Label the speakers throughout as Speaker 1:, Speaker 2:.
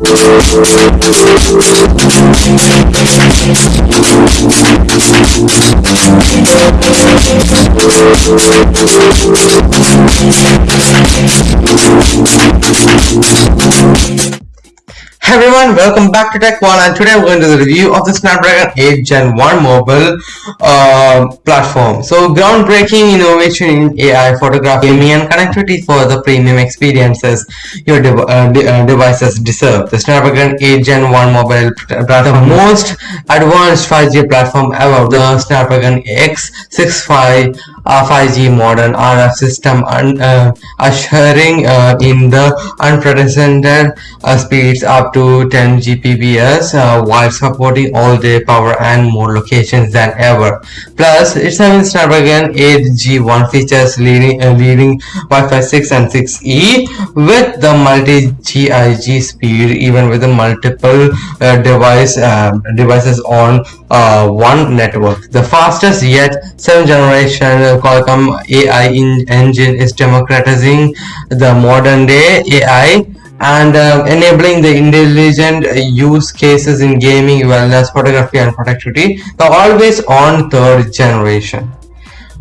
Speaker 1: We'll be right back. Welcome back to Tech One and today we're going to do the review of the Snapdragon 8 Gen 1 mobile uh, platform. So groundbreaking innovation in AI, photography, and connectivity for the premium experiences your dev uh, de uh, devices deserve. The Snapdragon 8 Gen 1 mobile platform, the most advanced 5G platform ever, the Snapdragon X65 uh, 5G modem RF system and uh, ushering uh, in the unprecedented uh, speeds up to 10 Gbps uh, while supporting all-day power and more locations than ever. Plus, its having Snapdragon 8G1 features leading uh, leading Wi-Fi 6 and 6E with the multi-GIG speed even with the multiple device devices on one network. The fastest yet 7th generation Qualcomm AI engine is democratizing the modern day AI and uh, enabling the intelligent use cases in gaming, wellness, photography and productivity. The always on third generation.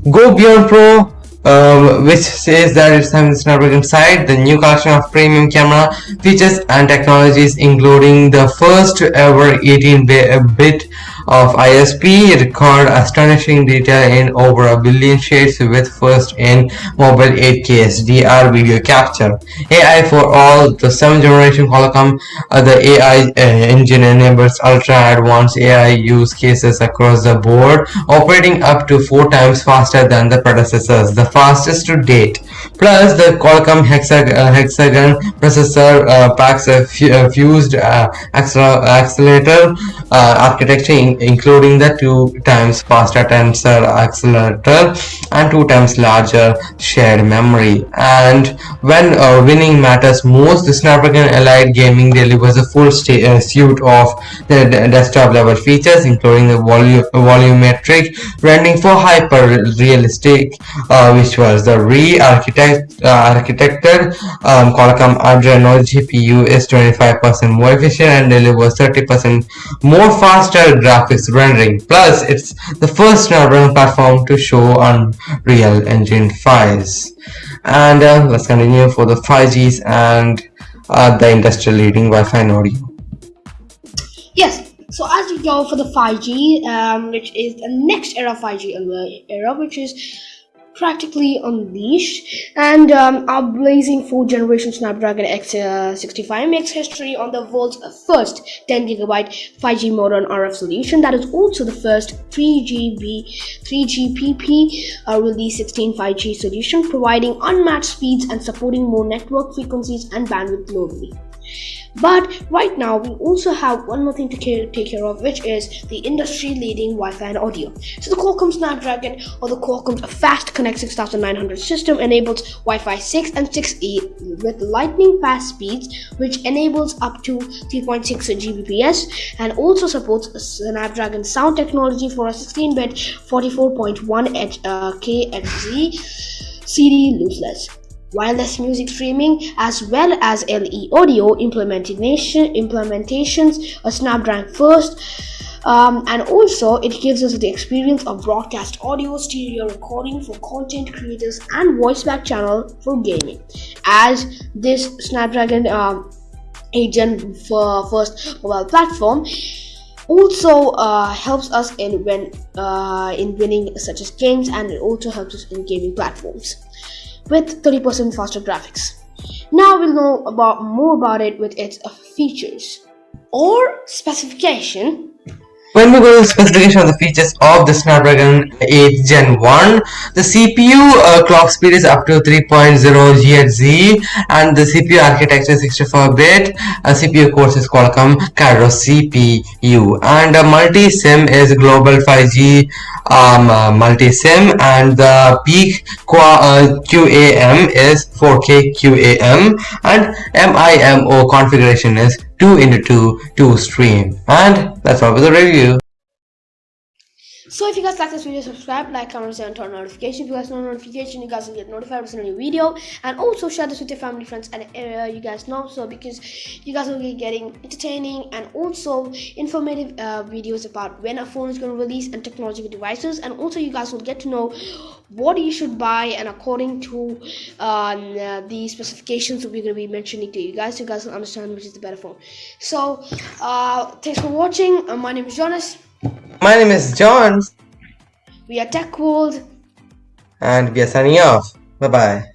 Speaker 1: Go Beyond Pro um, which says that it's having Snapdragon Sight, the new collection of premium camera features and technologies including the first ever 18-bit of ISP record astonishing detail in over a billion shades with first in mobile 8K HDR video capture. AI for all the 7th generation Qualcomm uh, the AI uh, engine enables ultra advanced AI use cases across the board operating up to 4 times faster than the predecessors, the fastest to date. Plus the Qualcomm Hexag uh, Hexagon processor uh, packs a fused uh, accelerator uh, architecture in including the two times faster tensor accelerator and two times larger shared memory. And when winning matters most the Snapdragon Elite Gaming delivers a full suite of the desktop level features including the volume volumetric rendering for hyper realistic visuals. The re-architected uh, architected um, Qualcomm Adreno GPU is 25% more efficient and delivers 30% more faster graphics rendering. Plus, it's the first Snapdragon platform to show Unreal Engine 5s. And uh, let's continue for the 5Gs and uh, the industry leading Wi-Fi and audio.
Speaker 2: Yes, so as we go for the 5G, um, which is the next era 5G era, which is practically unleashed and um, our blazing 4th generation Snapdragon X65 uh, makes history on the world's first 10GB 5G modem RF solution that is also the first 3GB 3GPP uh, release 16 5G solution providing unmatched speeds and supporting more network frequencies and bandwidth globally. But right now, we also have one more thing to take care of, which is the industry leading Wi Fi and audio. So, the Qualcomm Snapdragon or the Qualcomm Fast Connect 6900 system enables Wi Fi 6 and 6E with lightning fast speeds, which enables up to 3.6 Gbps and also supports Snapdragon sound technology for a 16 bit 44.1 uh, KHZ CD lossless wireless music streaming as well as LE audio implementation implementations a Snapdragon first um, and also it gives us the experience of broadcast audio stereo recording for content creators and voice back channel for gaming. As this Snapdragon um, 8 Gen first mobile platform also uh, helps us in when uh, in winning such as games and it also helps us in gaming platforms with 30% faster graphics. Now we'll know about more about it with its features or specification
Speaker 1: when we go to the specification of the features of the Snapdragon 8 Gen 1, the CPU uh, clock speed is up to 3.0 GHz and the CPU architecture is 64-bit. Uh, CPU cores is Qualcomm Quadro CPU and uh, multi-SIM is global 5G um, uh, multi-SIM. And the peak uh, QAM is 4K QAM and MIMO configuration is 2 into 2 2 stream. And that's all for the review
Speaker 2: So if you guys like this video, subscribe, like, comment, and turn on notifications. If you guys know notification, you guys will get notified with a new video. And also share this with your family, friends, and uh, you guys know so because you guys will be getting entertaining and also informative uh, videos about when a phone is going to release and technological devices. And also you guys will get to know what you should buy and according to uh, the specifications that we're going to be mentioning to you guys, you guys will understand which is the better phone. So uh, thanks for watching. Uh, my name is Jonas.
Speaker 1: My name is John,
Speaker 2: We are Tech World.
Speaker 1: and we are signing off. Bye bye.